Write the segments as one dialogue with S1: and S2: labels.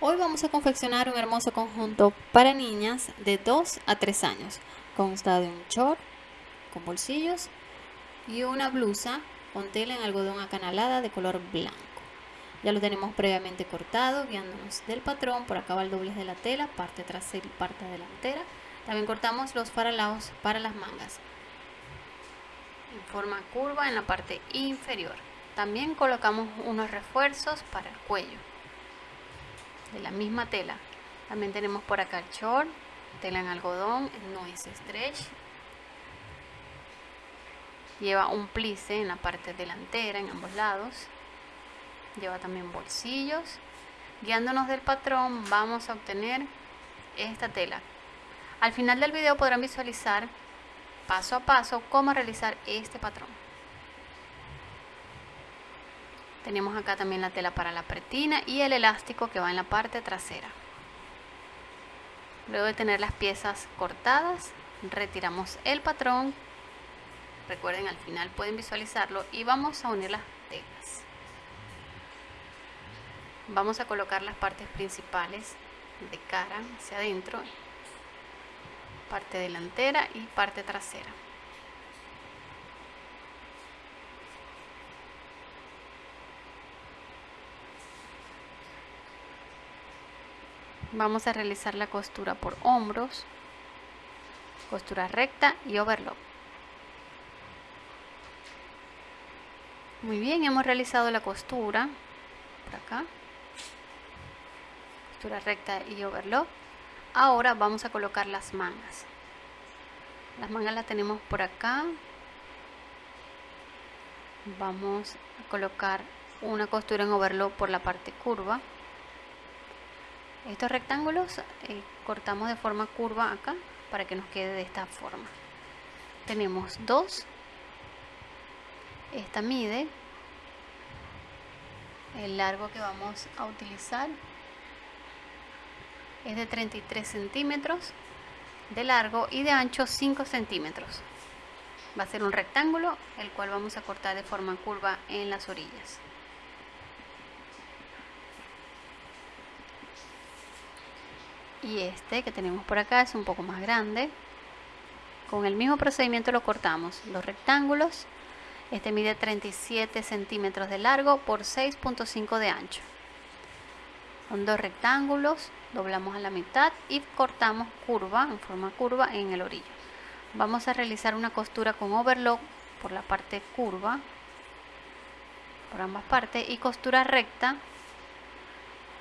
S1: Hoy vamos a confeccionar un hermoso conjunto para niñas de 2 a 3 años. Consta de un short con bolsillos y una blusa con tela en algodón acanalada de color blanco. Ya lo tenemos previamente cortado, guiándonos del patrón. Por acá va el doblez de la tela, parte trasera y parte delantera. También cortamos los faralaos para las mangas en forma curva en la parte inferior. También colocamos unos refuerzos para el cuello de la misma tela. También tenemos por acá el short, tela en algodón, no es stretch. Lleva un plice en la parte delantera, en ambos lados. Lleva también bolsillos. Guiándonos del patrón vamos a obtener esta tela. Al final del video podrán visualizar paso a paso cómo realizar este patrón. Tenemos acá también la tela para la pretina y el elástico que va en la parte trasera. Luego de tener las piezas cortadas, retiramos el patrón. Recuerden, al final pueden visualizarlo y vamos a unir las telas. Vamos a colocar las partes principales de cara hacia adentro, parte delantera y parte trasera. Vamos a realizar la costura por hombros costura recta y overlock. Muy bien hemos realizado la costura por acá. Costura recta y overlock. Ahora vamos a colocar las mangas. Las mangas las tenemos por acá. Vamos a colocar una costura en overlock por la parte curva estos rectángulos eh, cortamos de forma curva acá para que nos quede de esta forma. Tenemos dos. Esta mide el largo que vamos a utilizar. Es de 33 centímetros de largo y de ancho 5 centímetros. Va a ser un rectángulo el cual vamos a cortar de forma curva en las orillas y este que tenemos por acá es un poco más grande. Con el mismo procedimiento lo cortamos los rectángulos. Este mide 37 centímetros de largo por 6.5 de ancho. Son dos rectángulos doblamos a la mitad y cortamos curva en forma curva en el orillo. Vamos a realizar una costura con overlock por la parte curva por ambas partes y costura recta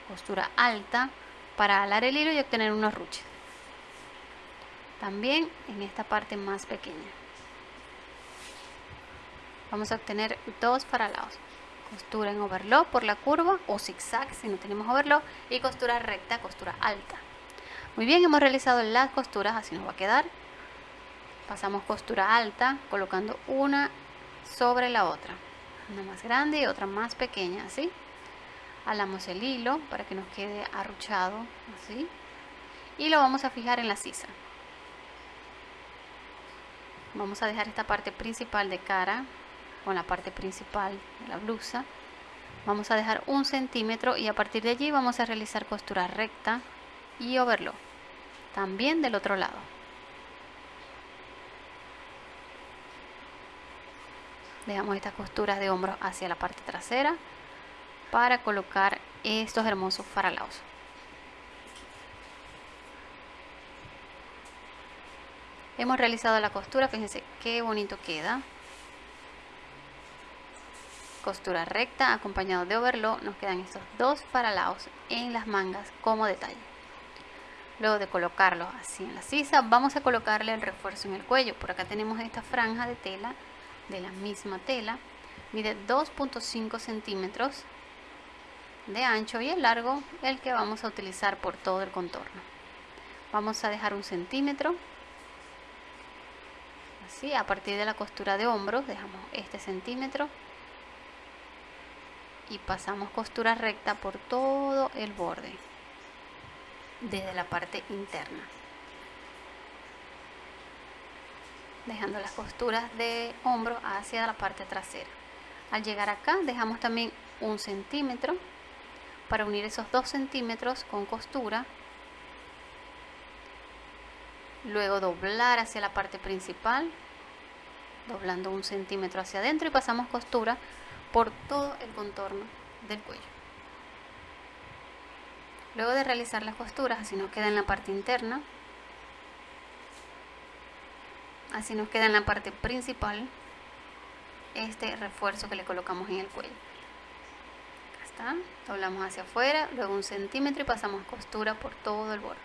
S1: costura alta para alar el hilo y obtener unos ruches. También en esta parte más pequeña. Vamos a obtener dos faralados. Costura en overlock por la curva o zigzag si no tenemos overlock y costura recta, costura alta. Muy bien, hemos realizado las costuras, así nos va a quedar. Pasamos costura alta colocando una sobre la otra. Una más grande y otra más pequeña, así alamos el hilo para que nos quede arruchado así. Y lo vamos a fijar en la sisa. Vamos a dejar esta parte principal de cara con la parte principal de la blusa. Vamos a dejar un centímetro y a partir de allí vamos a realizar costura recta y overlock también del otro lado. Dejamos estas costuras de hombros hacia la parte trasera para colocar estos hermosos faralaos. Hemos realizado la costura, fíjense qué bonito queda. Costura recta acompañado de overlock, nos quedan estos dos faralaos en las mangas como detalle. Luego de colocarlos así en la sisa, vamos a colocarle el refuerzo en el cuello. Por acá tenemos esta franja de tela, de la misma tela, mide 2.5 centímetros de ancho y el largo el que vamos a utilizar por todo el contorno. Vamos a dejar un centímetro. Así a partir de la costura de hombros dejamos este centímetro. Y pasamos costura recta por todo el borde desde la parte interna. Dejando las costuras de hombro hacia la parte trasera. Al llegar acá dejamos también un centímetro para unir esos 2 centímetros con costura. Luego doblar hacia la parte principal doblando un centímetro hacia adentro y pasamos costura por todo el contorno del cuello. Luego de realizar las costuras así nos queda en la parte interna. Así nos queda en la parte principal este refuerzo que le colocamos en el cuello doblamos hacia afuera luego un centímetro y pasamos costura por todo el borde.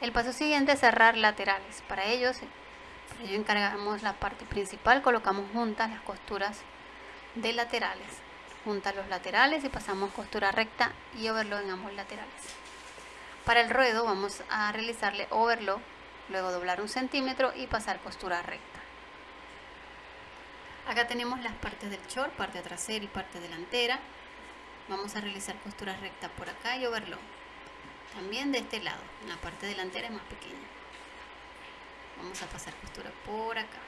S1: El paso siguiente es cerrar laterales. Para ello, para ello encargamos la parte principal colocamos juntas las costuras de laterales. Juntas los laterales y pasamos costura recta y overlock en ambos laterales. Para el ruedo vamos a realizarle overlock luego doblar un centímetro y pasar costura recta. Acá tenemos las partes del short, parte trasera y parte delantera. Vamos a realizar costura recta por acá y overlock. También de este lado, la parte delantera es más pequeña. Vamos a pasar costura por acá.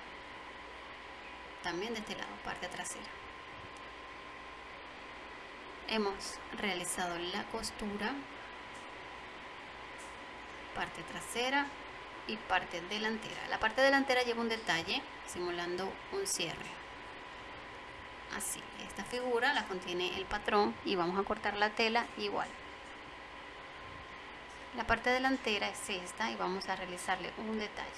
S1: También de este lado, parte trasera. Hemos realizado la costura, parte trasera, y parte delantera. La parte delantera lleva un detalle simulando un cierre. Así, esta figura la contiene el patrón y vamos a cortar la tela igual. La parte delantera es esta y vamos a realizarle un detalle.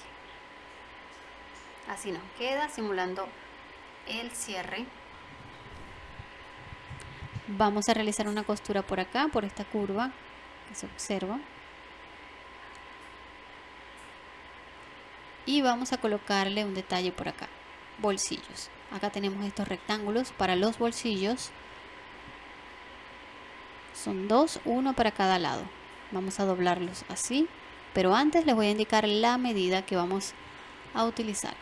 S1: Así nos queda simulando el cierre. Vamos a realizar una costura por acá, por esta curva que se observa. y vamos a colocarle un detalle por acá bolsillos. Acá tenemos estos rectángulos para los bolsillos. Son dos uno para cada lado. Vamos a doblarlos así pero antes les voy a indicar la medida que vamos a utilizar.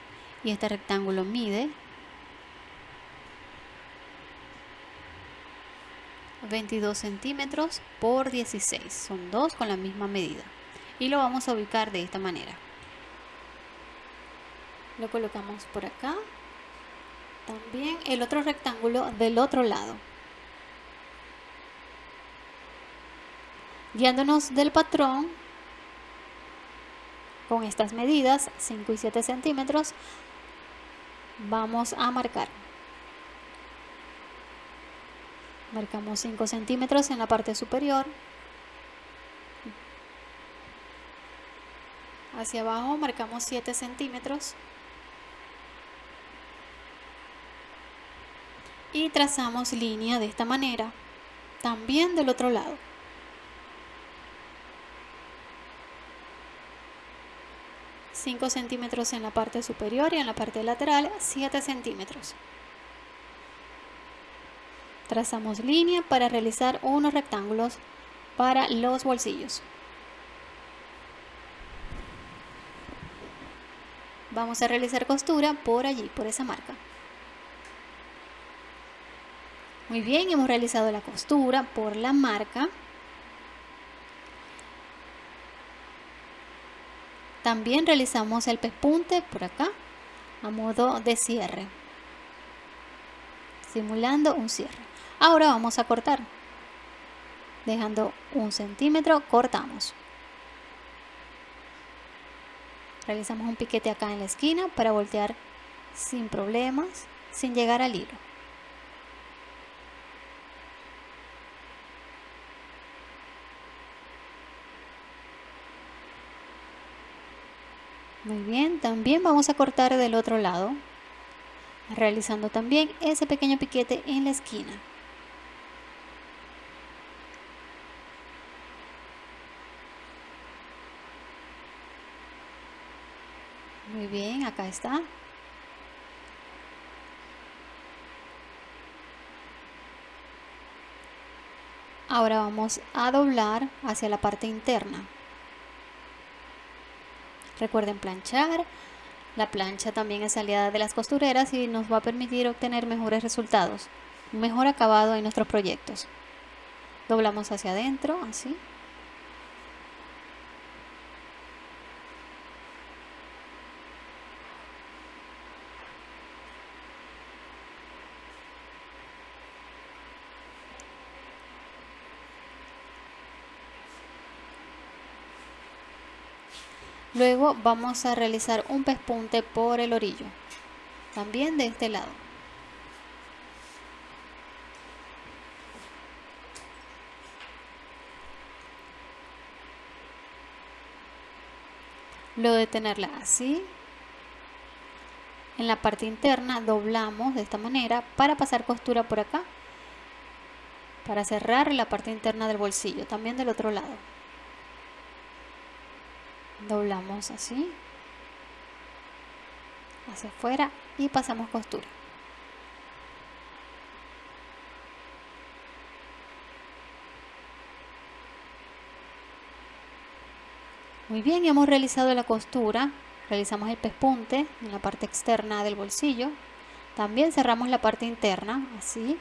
S1: Y este rectángulo mide 22 centímetros por 16 son dos con la misma medida. Y lo vamos a ubicar de esta manera lo colocamos por acá. También el otro rectángulo del otro lado. Guiándonos del patrón con estas medidas 5 y 7 centímetros vamos a marcar. Marcamos 5 centímetros en la parte superior. Hacia abajo marcamos 7 centímetros y trazamos línea de esta manera también del otro lado ...5 centímetros en la parte superior y en la parte lateral 7 centímetros. Trazamos línea para realizar unos rectángulos para los bolsillos. Vamos a realizar costura por allí, por esa marca. Muy bien, hemos realizado la costura por la marca. También realizamos el pespunte por acá a modo de cierre, simulando un cierre. Ahora vamos a cortar. Dejando un centímetro, cortamos. Realizamos un piquete acá en la esquina para voltear sin problemas, sin llegar al hilo. Muy bien, también vamos a cortar del otro lado, realizando también ese pequeño piquete en la esquina. Muy bien, acá está. Ahora vamos a doblar hacia la parte interna. Recuerden planchar. La plancha también es aliada de las costureras y nos va a permitir obtener mejores resultados, un mejor acabado en nuestros proyectos. Doblamos hacia adentro, así. Luego vamos a realizar un pespunte por el orillo, también de este lado. Luego de tenerla así, en la parte interna doblamos de esta manera para pasar costura por acá, para cerrar la parte interna del bolsillo, también del otro lado doblamos así hacia afuera y pasamos costura. Muy bien hemos realizado la costura. Realizamos el pespunte en la parte externa del bolsillo. También cerramos la parte interna así.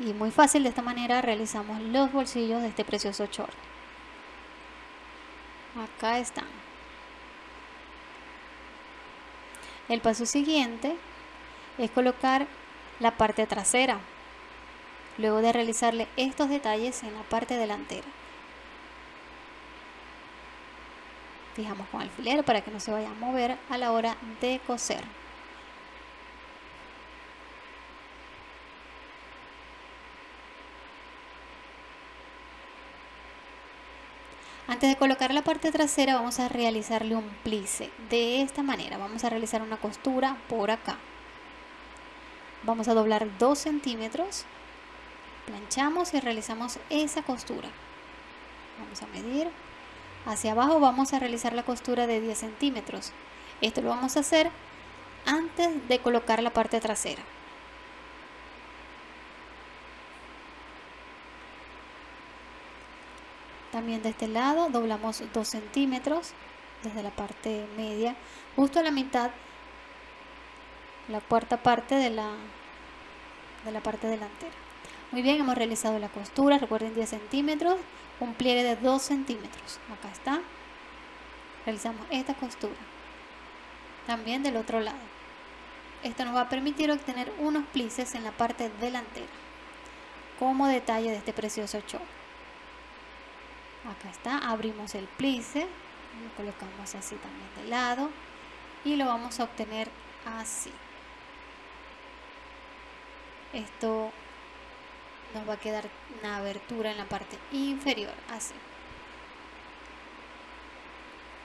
S1: Y muy fácil de esta manera realizamos los bolsillos de este precioso short acá están el paso siguiente es colocar la parte trasera luego de realizarle estos detalles en la parte delantera. Fijamos con alfiler para que no se vaya a mover a la hora de coser Antes de colocar la parte trasera vamos a realizarle un plice. De esta manera vamos a realizar una costura por acá. Vamos a doblar 2 centímetros. Planchamos y realizamos esa costura. Vamos a medir. Hacia abajo vamos a realizar la costura de 10 centímetros. Esto lo vamos a hacer antes de colocar la parte trasera. También de este lado doblamos 2 centímetros desde la parte media, justo a la mitad, la cuarta parte de la, de la parte delantera. Muy bien, hemos realizado la costura, recuerden 10 centímetros, un pliegue de 2 centímetros. Acá está. Realizamos esta costura. También del otro lado. Esto nos va a permitir obtener unos plices en la parte delantera, como detalle de este precioso short acá está abrimos el plice lo colocamos así también de lado y lo vamos a obtener así. Esto nos va a quedar una abertura en la parte inferior así.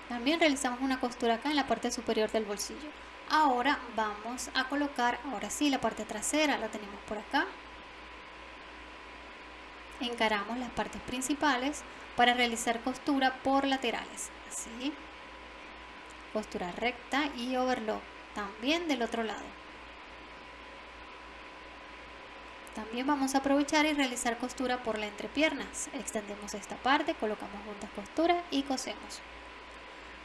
S1: También realizamos una costura acá en la parte superior del bolsillo. Ahora vamos a colocar ahora sí la parte trasera la tenemos por acá encaramos las partes principales para realizar costura por laterales así. Costura recta y overlock también del otro lado. También vamos a aprovechar y realizar costura por la entrepiernas. Extendemos esta parte colocamos juntas costura y cosemos.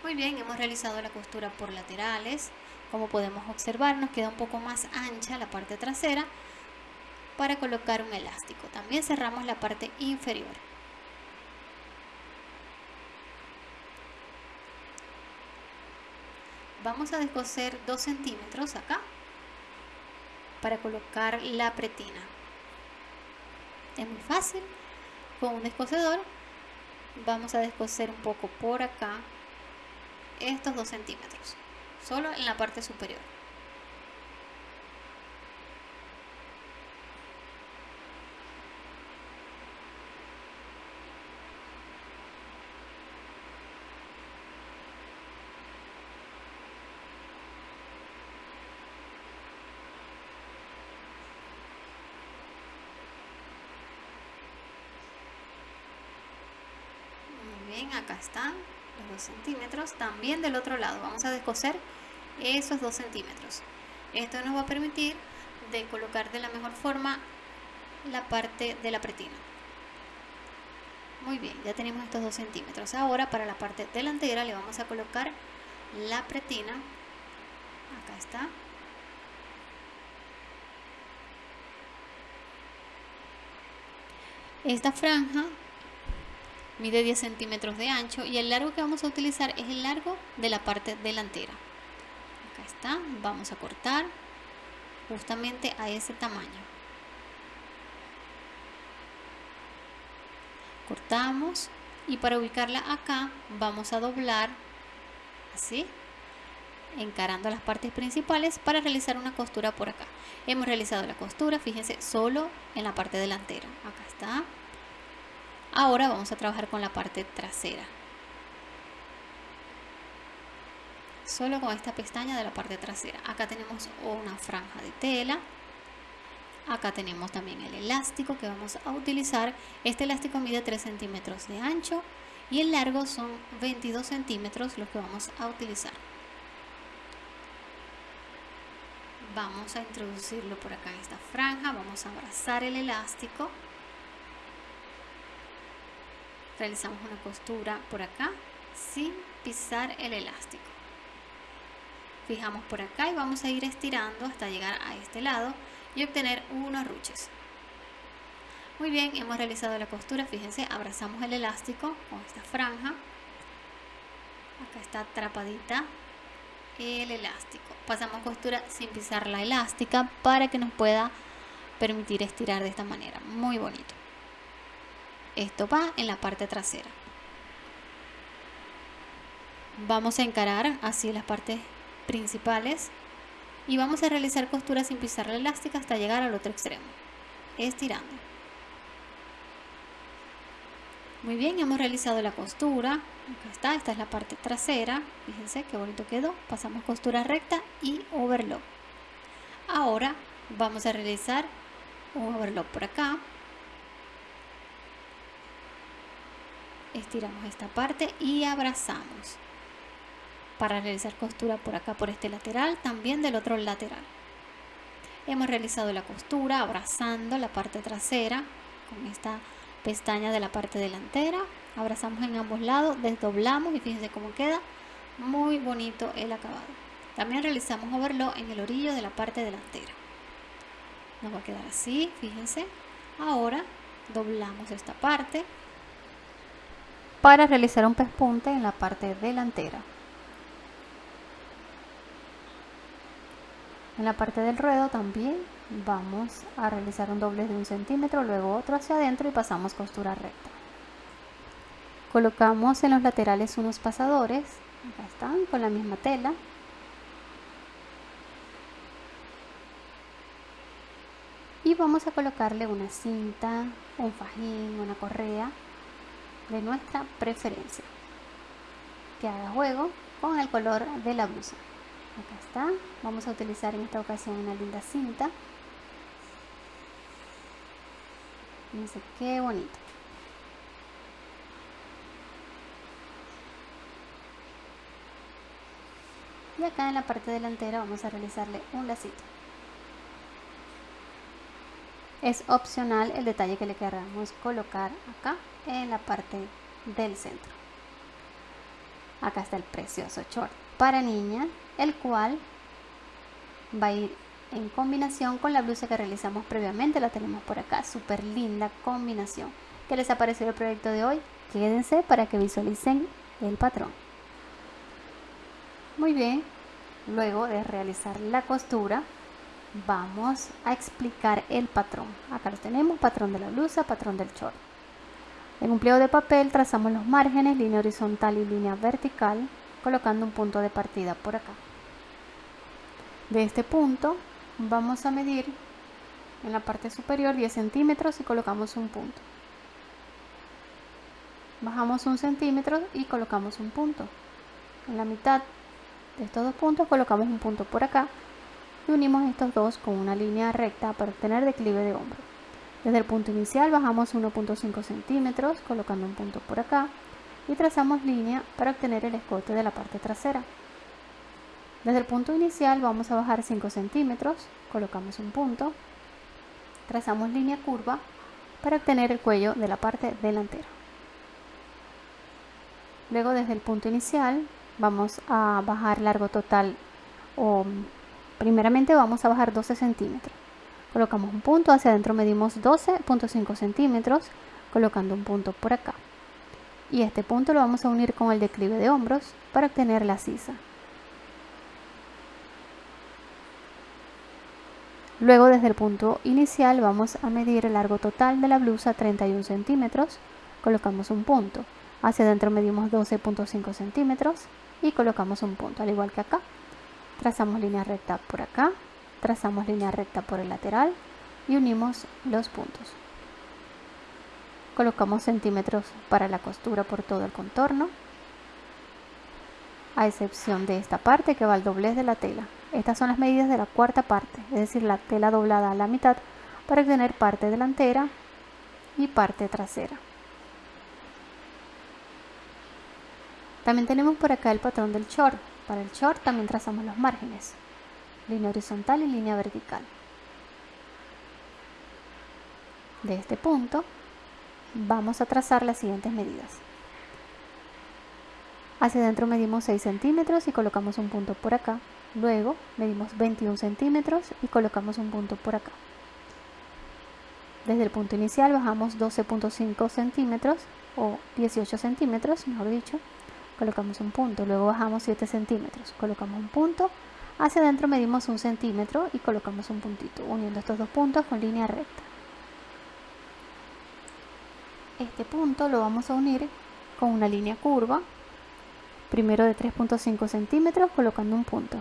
S1: Muy bien hemos realizado la costura por laterales. Como podemos observar nos queda un poco más ancha la parte trasera para colocar un elástico. También cerramos la parte inferior. Vamos a descoser 2 centímetros acá para colocar la pretina. Es muy fácil. Con un descosedor vamos a descoser un poco por acá estos 2 centímetros. Solo en la parte superior. acá están los 2 centímetros también del otro lado. Vamos a descoser esos 2 centímetros. Esto nos va a permitir de colocar de la mejor forma la parte de la pretina. Muy bien ya tenemos estos 2 centímetros. Ahora para la parte delantera le vamos a colocar la pretina. Acá está. Esta franja mide 10 centímetros de ancho y el largo que vamos a utilizar es el largo de la parte delantera. Acá está, vamos a cortar justamente a ese tamaño. Cortamos y para ubicarla acá vamos a doblar así encarando las partes principales para realizar una costura por acá. Hemos realizado la costura fíjense solo en la parte delantera. Acá está ahora vamos a trabajar con la parte trasera. Solo con esta pestaña de la parte trasera. Acá tenemos una franja de tela. Acá tenemos también el elástico que vamos a utilizar. Este elástico mide 3 centímetros de ancho y el largo son 22 centímetros los que vamos a utilizar. Vamos a introducirlo por acá en esta franja. Vamos a abrazar el elástico realizamos una costura por acá sin pisar el elástico. Fijamos por acá y vamos a ir estirando hasta llegar a este lado y obtener unos ruches. Muy bien hemos realizado la costura. Fíjense abrazamos el elástico con esta franja. Acá está atrapadita el elástico. Pasamos costura sin pisar la elástica para que nos pueda permitir estirar de esta manera. Muy bonito esto va en la parte trasera. Vamos a encarar así las partes principales y vamos a realizar costura sin pisar la elástica hasta llegar al otro extremo. Estirando. Muy bien hemos realizado la costura. Acá está esta es la parte trasera. Fíjense qué bonito quedó. Pasamos costura recta y overlock. Ahora vamos a realizar un overlock por acá estiramos esta parte y abrazamos. Para realizar costura por acá por este lateral también del otro lateral. Hemos realizado la costura abrazando la parte trasera con esta pestaña de la parte delantera. Abrazamos en ambos lados desdoblamos y fíjense cómo queda muy bonito el acabado. También realizamos overlock en el orillo de la parte delantera. Nos va a quedar así fíjense. Ahora doblamos esta parte para realizar un pespunte en la parte delantera En la parte del ruedo también vamos a realizar un doblez de un centímetro, luego otro hacia adentro y pasamos costura recta. Colocamos en los laterales unos pasadores, acá están, con la misma tela. Y vamos a colocarle una cinta, un fajín, una correa de nuestra preferencia. Que haga juego con el color de la blusa. Acá está. Vamos a utilizar en esta ocasión una linda cinta. Fíjense qué bonito. Y acá en la parte delantera vamos a realizarle un lacito es opcional el detalle que le queramos colocar acá en la parte del centro acá está el precioso short para niña el cual va a ir en combinación con la blusa que realizamos previamente, la tenemos por acá, súper linda combinación. ¿Qué les ha parecido el proyecto de hoy? Quédense para que visualicen el patrón. Muy bien, luego de realizar la costura, vamos a explicar el patrón. Acá lo tenemos, patrón de la blusa, patrón del short. En un pliego de papel trazamos los márgenes, línea horizontal y línea vertical, colocando un punto de partida por acá. De este punto vamos a medir en la parte superior 10 centímetros y colocamos un punto. Bajamos un centímetro y colocamos un punto. En la mitad de estos dos puntos colocamos un punto por acá y unimos estos dos con una línea recta para obtener declive de hombro. Desde el punto inicial bajamos 1.5 centímetros colocando un punto por acá y trazamos línea para obtener el escote de la parte trasera. Desde el punto inicial vamos a bajar 5 centímetros, colocamos un punto, trazamos línea curva para obtener el cuello de la parte delantera. Luego desde el punto inicial vamos a bajar largo total o primeramente vamos a bajar 12 centímetros. Colocamos un punto, hacia adentro medimos 12.5 centímetros, colocando un punto por acá y este punto lo vamos a unir con el declive de hombros para obtener la sisa. Luego desde el punto inicial vamos a medir el largo total de la blusa 31 centímetros, colocamos un punto. Hacia adentro medimos 12.5 centímetros y colocamos un punto, al igual que acá. Trazamos línea recta por acá, trazamos línea recta por el lateral y unimos los puntos. Colocamos centímetros para la costura por todo el contorno, a excepción de esta parte que va al doblez de la tela. Estas son las medidas de la cuarta parte, es decir, la tela doblada a la mitad para obtener parte delantera y parte trasera. También tenemos por acá el patrón del short. Para el short también trazamos los márgenes, línea horizontal y línea vertical. De este punto vamos a trazar las siguientes medidas. Hacia adentro medimos 6 centímetros y colocamos un punto por acá. Luego medimos 21 centímetros y colocamos un punto por acá. Desde el punto inicial bajamos 12.5 centímetros o 18 centímetros, mejor dicho. Colocamos un punto, luego bajamos 7 centímetros, colocamos un punto. Hacia adentro medimos un centímetro y colocamos un puntito, uniendo estos dos puntos con línea recta. Este punto lo vamos a unir con una línea curva, primero de 3.5 centímetros colocando un punto.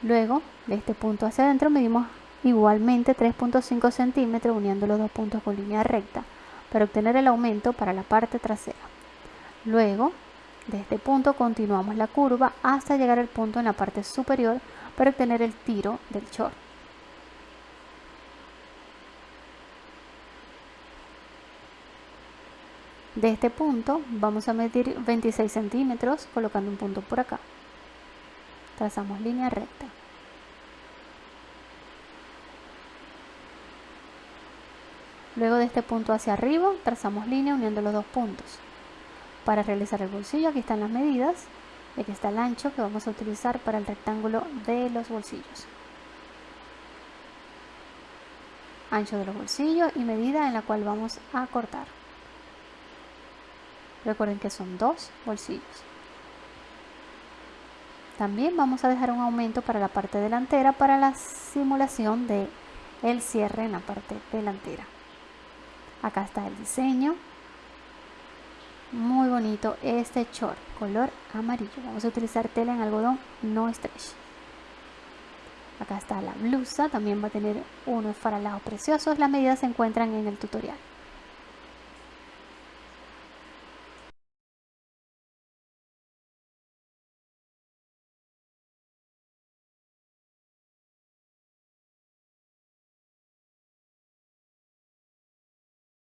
S1: Luego, de este punto hacia adentro medimos igualmente 3.5 centímetros uniendo los dos puntos con línea recta para obtener el aumento para la parte trasera. Luego, de este punto continuamos la curva hasta llegar al punto en la parte superior para obtener el tiro del short. De este punto vamos a medir 26 centímetros colocando un punto por acá. Trazamos línea recta. Luego de este punto hacia arriba trazamos línea uniendo los dos puntos. Para realizar el bolsillo aquí están las medidas. Aquí está el ancho que vamos a utilizar para el rectángulo de los bolsillos. Ancho de los bolsillos y medida en la cual vamos a cortar. Recuerden que son dos bolsillos. También vamos a dejar un aumento para la parte delantera para la simulación de el cierre en la parte delantera. Acá está el diseño. Muy bonito este short, color amarillo. Vamos a utilizar tela en algodón no stretch. Acá está la blusa, también va a tener unos faralados preciosos. Las medidas se encuentran en el tutorial.